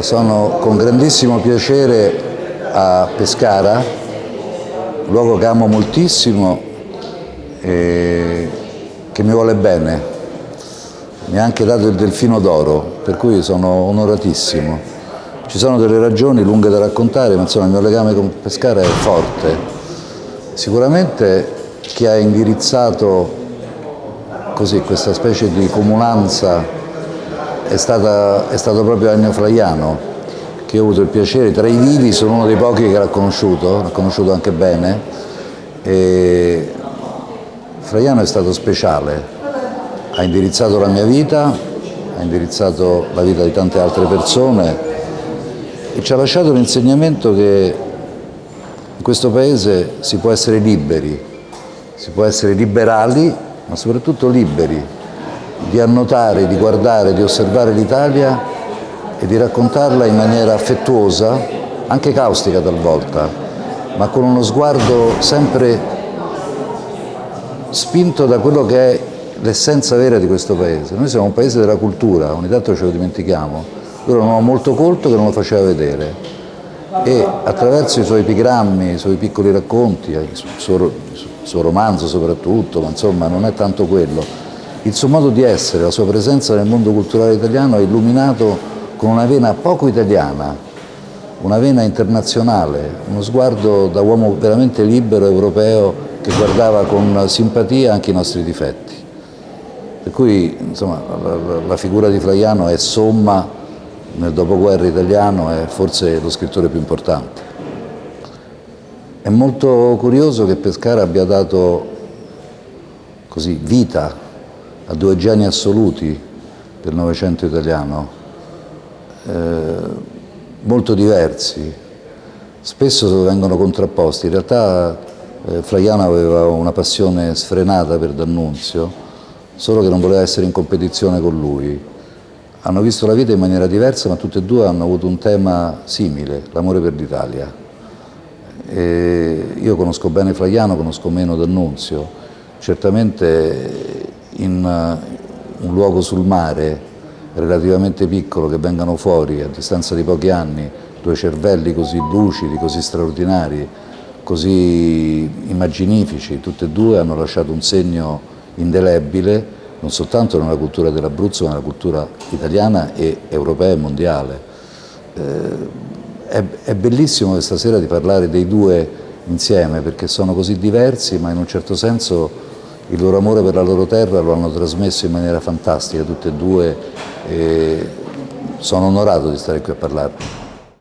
Sono con grandissimo piacere a Pescara, un luogo che amo moltissimo e che mi vuole bene. Mi ha anche dato il delfino d'oro, per cui sono onoratissimo. Ci sono delle ragioni lunghe da raccontare, ma insomma il mio legame con Pescara è forte. Sicuramente chi ha indirizzato così questa specie di comunanza è, stata, è stato proprio Ennio Flaiano che ho avuto il piacere, tra i vivi sono uno dei pochi che l'ha conosciuto, l'ha conosciuto anche bene. E Flaiano è stato speciale, ha indirizzato la mia vita, ha indirizzato la vita di tante altre persone e ci ha lasciato l'insegnamento che in questo paese si può essere liberi, si può essere liberali ma soprattutto liberi di annotare, di guardare, di osservare l'Italia e di raccontarla in maniera affettuosa, anche caustica talvolta, ma con uno sguardo sempre spinto da quello che è l'essenza vera di questo paese. Noi siamo un paese della cultura, ogni tanto ce lo dimentichiamo. Loro un uomo molto colto che non lo faceva vedere e attraverso i suoi epigrammi, i suoi piccoli racconti, il suo, il suo romanzo soprattutto, ma insomma non è tanto quello, il suo modo di essere, la sua presenza nel mondo culturale italiano è illuminato con una vena poco italiana, una vena internazionale, uno sguardo da uomo veramente libero, europeo, che guardava con simpatia anche i nostri difetti. Per cui insomma, la figura di Flaiano è somma nel dopoguerra italiano, è forse lo scrittore più importante. È molto curioso che Pescara abbia dato così, vita a due geni assoluti del Novecento italiano, eh, molto diversi, spesso vengono contrapposti. In realtà eh, Flaiano aveva una passione sfrenata per D'Annunzio, solo che non voleva essere in competizione con lui. Hanno visto la vita in maniera diversa, ma tutti e due hanno avuto un tema simile, l'amore per l'Italia. Io conosco bene Flaiano, conosco meno D'Annunzio. Certamente in uh, un luogo sul mare relativamente piccolo che vengano fuori a distanza di pochi anni due cervelli così lucidi, così straordinari, così immaginifici, tutti e due hanno lasciato un segno indelebile non soltanto nella cultura dell'Abruzzo ma nella cultura italiana e europea e mondiale. Eh, è bellissimo questa sera di parlare dei due insieme perché sono così diversi ma in un certo senso il loro amore per la loro terra lo hanno trasmesso in maniera fantastica tutte e due e sono onorato di stare qui a parlarne.